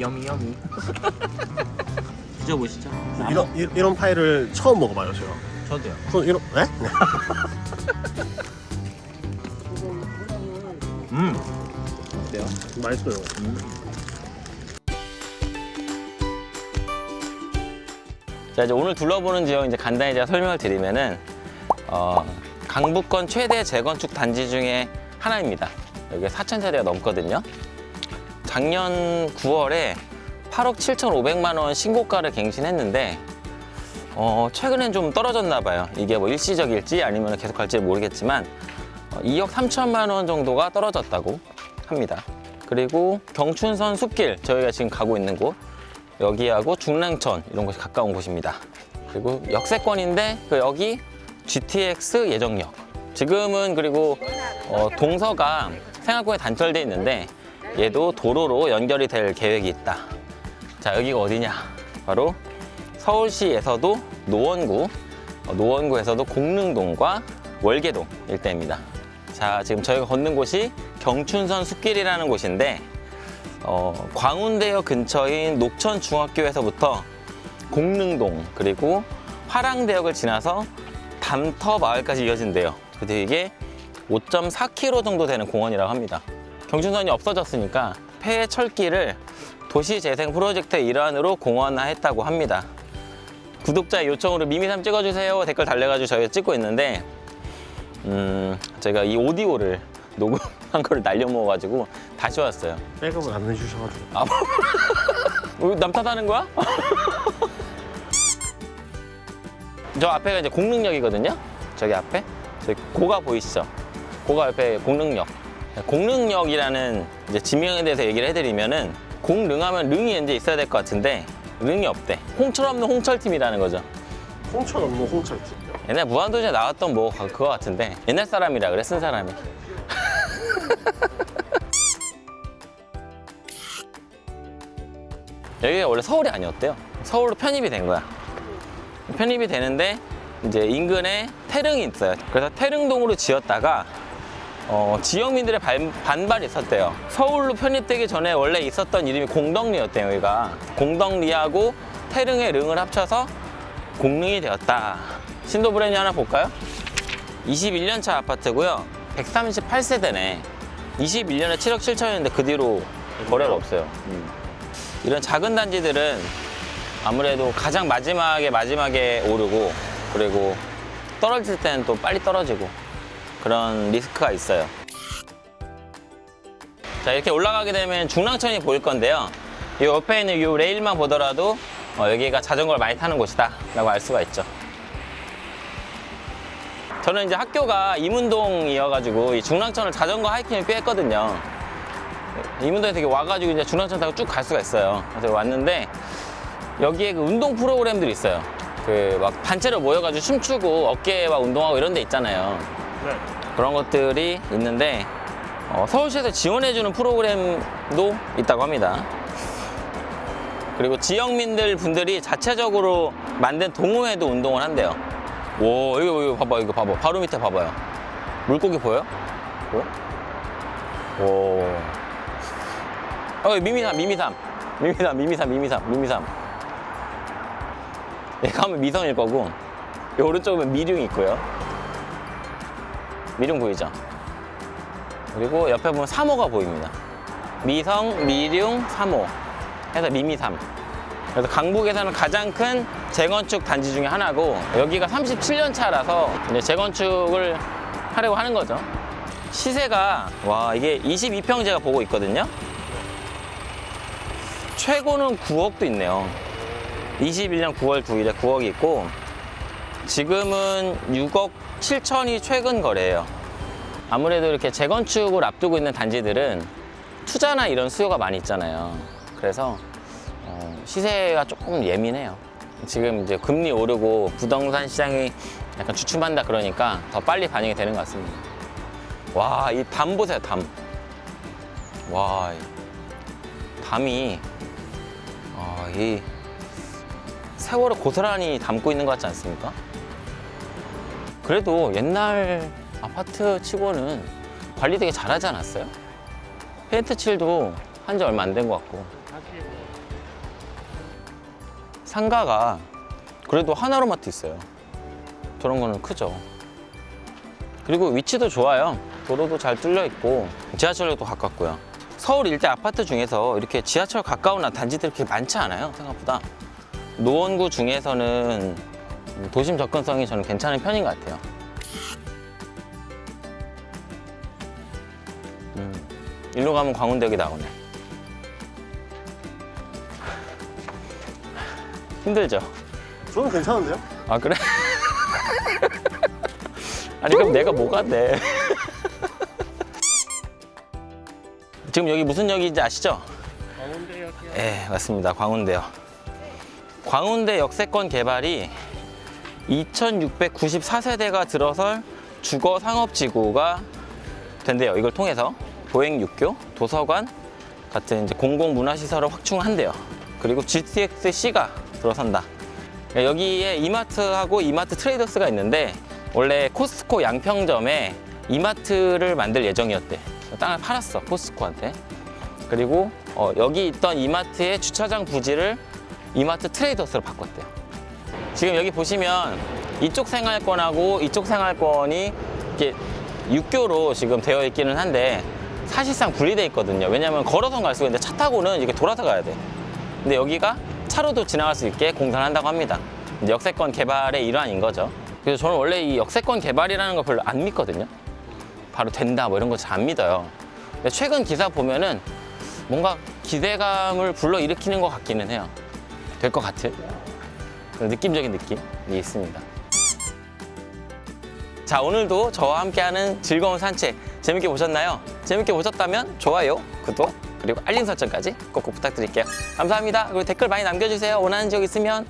여미 여미. 드셔보시죠. 이런 이- 이런 파이를 처음 먹어봐요 제가. 저도요. 그럼 이런 네? 음. 어때요? 맛있어요. 자 이제 오늘 둘러보는 지역 이제 간단히 제가 설명을 드리면은 어, 강북권 최대 재건축 단지 중에 하나입니다. 여기 4천 세대가 넘거든요. 작년 9월에 8억 7,500만 원 신고가를 갱신했는데 어, 최근엔 좀 떨어졌나 봐요. 이게 뭐 일시적일지 아니면 계속 갈지 모르겠지만 어, 2억 3천만 원 정도가 떨어졌다고 합니다. 그리고 경춘선 숲길 저희가 지금 가고 있는 곳 여기하고 중랑천 이런 곳이 가까운 곳입니다. 그리고 역세권인데 그 여기 GTX 예정역. 지금은 그리고 어, 동서가 생활권에 단절돼 있는데 얘도 도로로 연결이 될 계획이 있다. 자 여기가 어디냐? 바로 서울시에서도 노원구, 어, 노원구에서도 공릉동과 월계동 일대입니다. 자 지금 저희가 걷는 곳이 경춘선 숲길이라는 곳인데 어, 광운대역 근처인 녹천중학교에서부터 공릉동 그리고 화랑대역을 지나서 담터 마을까지 이어진대요. 근데 이게 5.4km 정도 되는 공원이라고 합니다. 경춘선이 없어졌으니까 폐 철길을 도시재생 프로젝트의 일환으로 공원화했다고 합니다. 구독자 요청으로 미미삼 찍어주세요 댓글 달려가지고 저희가 찍고 있는데 음, 제가 이 오디오를 녹음한 거를 날려먹어가지고 다시 왔어요. 백업을 안 해주셔가지고. 아, 뭐, 남 탓하는 거야? 저 앞에가 이제 공릉역이거든요. 저기 앞에. 저기 고가 보이시죠? 고가 옆에 공릉역. 공릉역이라는 이제 지명에 대해서 얘기를 해드리면은 공릉하면 릉이 이제 있어야 될 것 같은데 릉이 없대. 홍철 없는 홍철팀이라는 거죠. 홍천 없는 홍철집. 옛날 무한도전에 나왔던 뭐 그거 같은데 옛날 사람이라 그래 쓴 사람이. 여기가 원래 서울이 아니었대요. 서울로 편입이 된 거야. 편입이 되는데 이제 인근에 태릉이 있어요. 그래서 태릉동으로 지었다가 어, 지역민들의 반, 반발이 있었대요. 서울로 편입되기 전에 원래 있었던 이름이 공덕리였대요, 여기가. 공덕리하고 태릉의 릉을 합쳐서 공릉이 되었다. 신도 브랜드 하나 볼까요? 21년 차 아파트고요. 138세대네. 21년에 7억 7천이었는데 그 뒤로 거래가 없어요. 음. 이런 작은 단지들은 아무래도 가장 마지막에 마지막에 오르고 그리고 떨어질 때는 또 빨리 떨어지고 그런 리스크가 있어요. 자 이렇게 올라가게 되면 중랑천이 보일 건데요. 이 옆에 있는 이 레일만 보더라도 어, 여기가 자전거를 많이 타는 곳이다 라고 알 수가 있죠. 저는 이제 학교가 이문동이어가지고 이 중랑천을 자전거 하이킹을 꽤 했거든요. 이문동에 되게 와가지고 이제 중랑천 타고 쭉 갈 수가 있어요. 그래서 왔는데 여기에 그 운동 프로그램들이 있어요. 그 막 단체로 모여가지고 춤추고 어깨 막 운동하고 이런 데 있잖아요. 네. 그런 것들이 있는데 어, 서울시에서 지원해주는 프로그램도 있다고 합니다. 그리고 지역민들 분들이 자체적으로 만든 동호회도 운동을 한대요. 오, 이거, 이거 봐봐, 이거 봐봐. 바로 밑에 봐봐요. 물고기 보여? 보여? 오. 어, 미미삼, 미미삼. 미미삼, 미미삼, 미미삼, 미미삼. 얘가 하면 미성일 거고, 이 오른쪽은 미룡이 있고요. 미룡 보이죠? 그리고 옆에 보면 사모가 보입니다. 미성, 미룡, 사모 해서 미미삼. 그래서 강북에서는 가장 큰 재건축 단지 중에 하나고 여기가 37년 차라서 이제 재건축을 하려고 하는 거죠. 시세가 와 이게 22평 제가 보고 있거든요. 최고는 9억도 있네요. 21년 9월 9일에 9억이 있고 지금은 6억 7천이 최근 거래예요. 아무래도 이렇게 재건축을 앞두고 있는 단지들은 투자나 이런 수요가 많이 있잖아요. 그래서 어, 시세가 조금 예민해요. 지금 이제 금리 오르고 부동산 시장이 약간 주춤한다 그러니까 더 빨리 반영이 되는 것 같습니다. 와, 이 담 보세요, 담. 와, 이 담이 아, 이 세월을 고스란히 담고 있는 것 같지 않습니까? 그래도 옛날 아파트 치고는 관리 되게 잘하지 않았어요? 페인트 칠도 한 지 얼마 안 된 것 같고 상가가 그래도 하나로마트 있어요. 저런 거는 크죠. 그리고 위치도 좋아요. 도로도 잘 뚫려 있고 지하철역도 가깝고요. 서울 일대 아파트 중에서 이렇게 지하철 가까운 단지들이 그렇게 많지 않아요. 생각보다. 노원구 중에서는 도심 접근성이 저는 괜찮은 편인 것 같아요. 음, 일로 가면 광운대역이 나오네. 힘들죠? 저는 괜찮은데요? 아 그래? 아니 그럼 내가 뭐가 돼? 지금 여기 무슨 역인지 아시죠? 강원대역이요. 네 맞습니다 광운대역 광운대 역세권 개발이 2694세대가 들어설 주거 상업지구가 된대요 이걸 통해서 보행육교, 도서관 같은 이제 공공문화시설을 확충한대요 그리고 GTX-C가 들어선다 여기에 이마트하고 이마트 트레이더스가 있는데 원래 코스트코 양평점에 이마트를 만들 예정이었대. 땅을 팔았어 코스트코한테. 그리고 어, 여기 있던 이마트의 주차장 부지를 이마트 트레이더스로 바꿨대요. 지금 여기 보시면 이쪽 생활권하고 이쪽 생활권이 이렇게 육교로 지금 되어 있기는 한데 사실상 분리돼 있거든요. 왜냐하면 걸어서 갈 수가 있는데 차 타고는 이렇게 돌아서 가야 돼. 근데 여기가 차로도 지나갈 수 있게 공사를 한다고 합니다. 역세권 개발의 일환인 거죠. 그래서 저는 원래 이 역세권 개발이라는 걸 별로 안 믿거든요. 바로 된다 뭐 이런 거 잘 안 믿어요. 최근 기사 보면은 뭔가 기대감을 불러일으키는 것 같기는 해요. 될것 그런 느낌적인 느낌이 있습니다. 자 오늘도 저와 함께하는 즐거운 산책 재밌게 보셨나요? 재밌게 보셨다면 좋아요, 구독 그리고 알림 설정까지 꼭꼭 부탁드릴게요. 감사합니다. 그리고 댓글 많이 남겨주세요. 원하는 지역 있으면